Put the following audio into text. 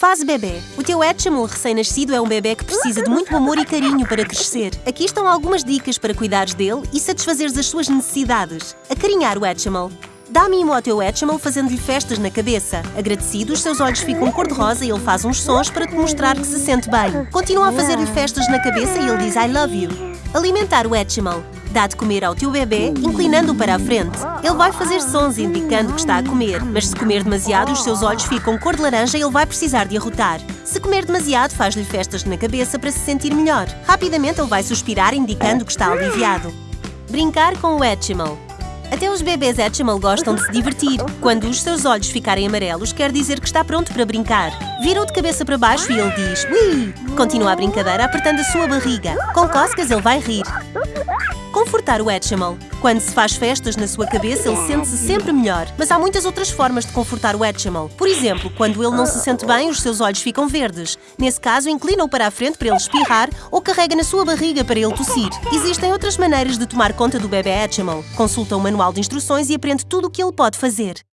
Fase bebê. O teu Hatchimal recém-nascido é um bebê que precisa de muito amor e carinho para crescer. Aqui estão algumas dicas para cuidares dele e satisfazeres as suas necessidades. Acarinhar o Hatchimal. Dá mimo ao teu Hatchimal fazendo-lhe festas na cabeça. Agradecido, os seus olhos ficam cor-de-rosa e ele faz uns sons para te mostrar que se sente bem. Continua a fazer-lhe festas na cabeça e ele diz I love you. Alimentar o Hatchimal. Dá de comer ao teu bebê, inclinando-o para a frente. Ele vai fazer sons indicando que está a comer, mas se comer demasiado, os seus olhos ficam cor de laranja e ele vai precisar de arrotar. Se comer demasiado, faz-lhe festas na cabeça para se sentir melhor. Rapidamente ele vai suspirar, indicando que está aliviado. Brincar com o Hatchimal. Até os bebês Hatchimal gostam de se divertir. Quando os seus olhos ficarem amarelos, quer dizer que está pronto para brincar. Vira-o de cabeça para baixo e ele diz Ui! Continua a brincadeira apertando a sua barriga. Com cócegas ele vai rir. Confortar o Hatchimal. Quando se faz festas na sua cabeça, ele sente-se sempre melhor. Mas há muitas outras formas de confortar o Hatchimal. Por exemplo, quando ele não se sente bem, os seus olhos ficam verdes. Nesse caso, inclina-o para a frente para ele espirrar ou carrega na sua barriga para ele tossir. Existem outras maneiras de tomar conta do bebê Hatchimal. Consulta o manual de instruções e aprende tudo o que ele pode fazer.